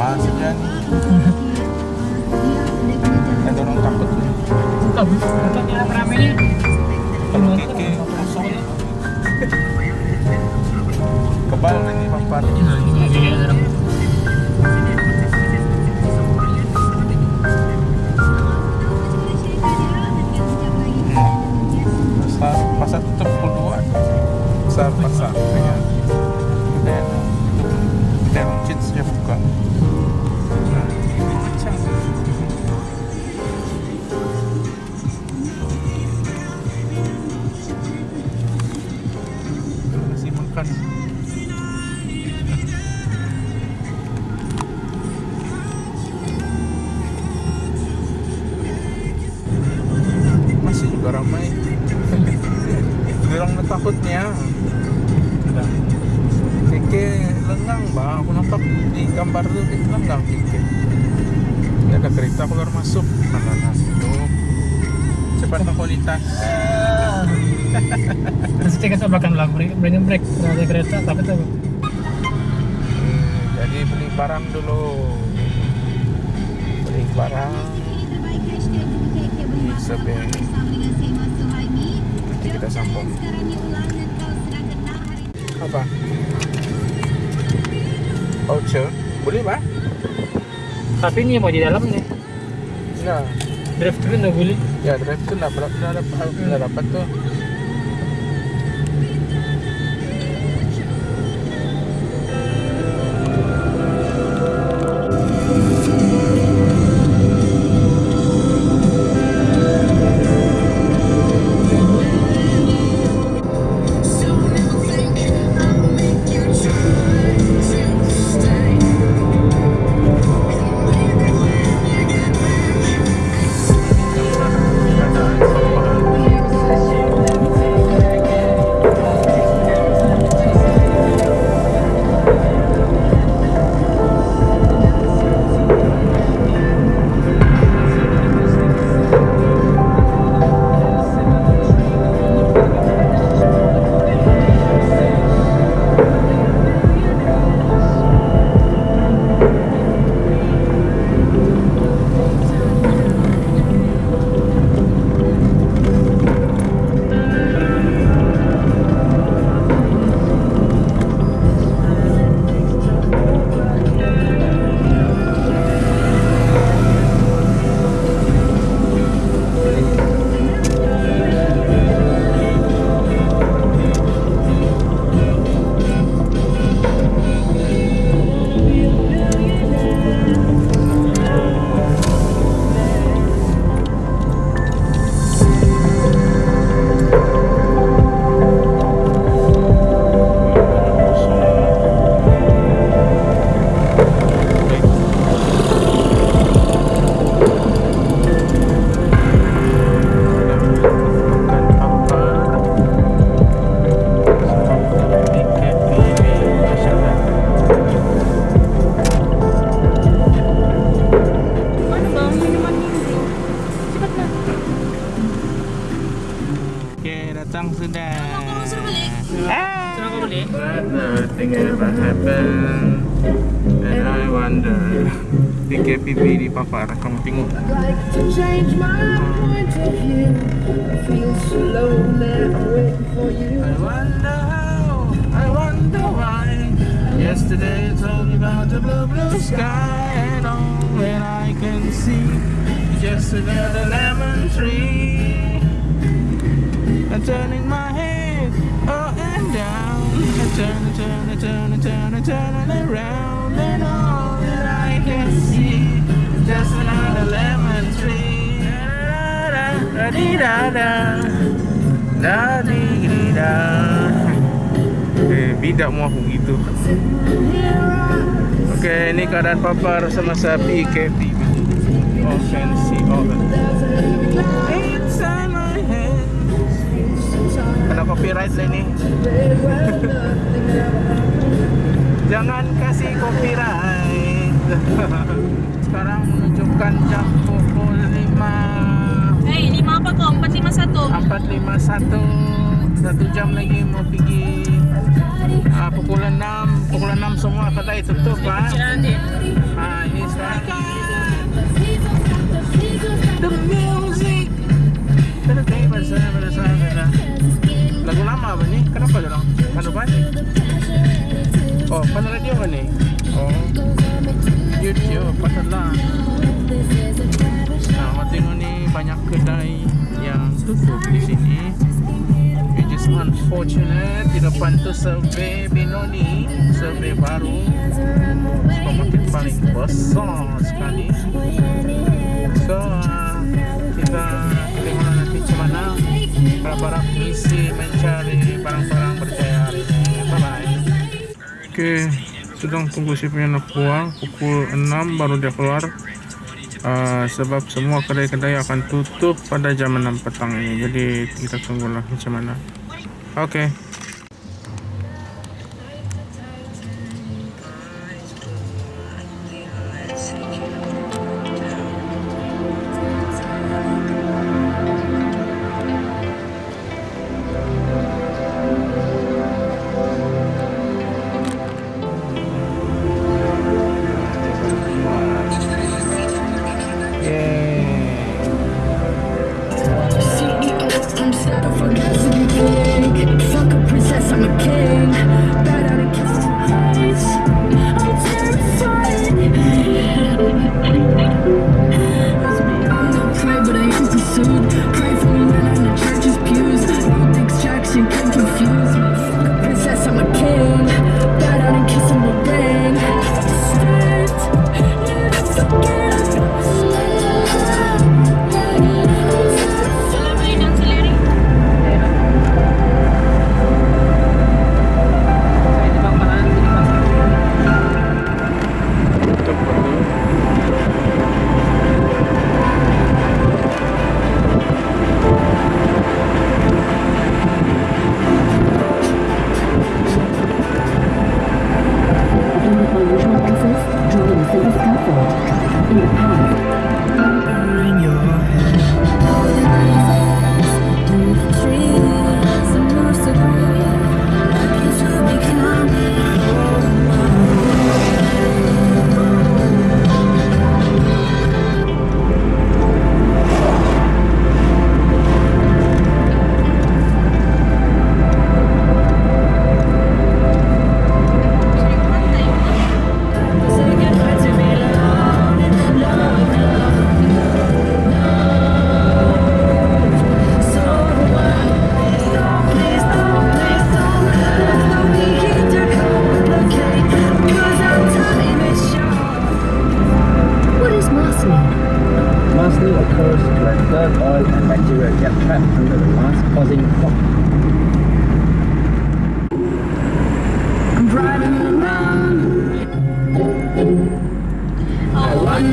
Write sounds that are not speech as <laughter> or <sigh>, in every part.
masih jadi. Eh, orang takut. Takut. Kualitas. <laughs> Terus kita coba kan lagu break, ada kereta, tapi tuh Eh, Jadi beli barang dulu. Beli barang. Sebelum nanti kita sambung. Apa? Voucher? Boleh pak? Tapi ini mau di dalam nih. Nah, Drive thru nggak boleh. ya drive tuh nggak berapa nggak dapat tuh. Wonder how, I wonder why. Yesterday you told me about the blue, blue sky And all that I can see. Is just another lemon tree. I'm turning my head up and down. I turn, I turn, I turn, I turn, I turn it around. And all Da-da-da-da-da-da Da-di-di-da Eh, bidak mau aku gitu. Oke, ini keadaan papar Oh, Inside my head. Kena copyright lah ini. Jangan kasih copyright. <laughs> Sekarang menunjukkan jam 451 451 satu. Jam lagi mau pergi uh, pukul 6 pukul 6 semua kedai tutup pak. Uh, ini sekarang. The music. Terkait bersama bersama lagu lama apa kan nih kenapa dorong anu pak oh pan radio apa nih? Oh. YouTube patutlah tutup di sini. Which is unfortunate. Di depan tu survey Benoni, survey baru. Supermarket paling besar sekali. So, kita tengok nanti mana barang misi mencari barang-barang berjaya hari ini. Bye-bye. Oke, sedang tunggu si punya nak keluar. Pukul 6 baru dia keluar. Uh, sebab semua kedai-kedai akan tutup pada jam 6 petang ini. Jadi kita tunggulah macam mana. Oke. I'm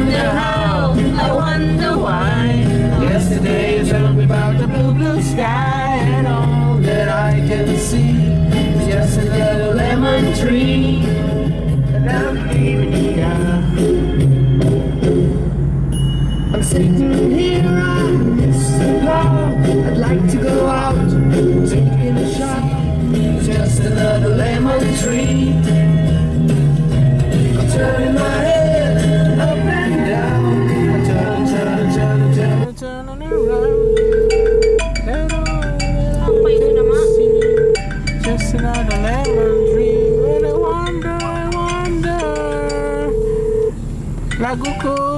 wonder how, I wonder why. Yesterday told me about the blue, blue sky and all that I can see is just another lemon tree. And I'm leaving here. I'm sitting here on this lawn. I'd like to go out, taking a shot. Just another lemon tree. I'm turning my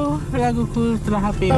curto, lago curto, la happy.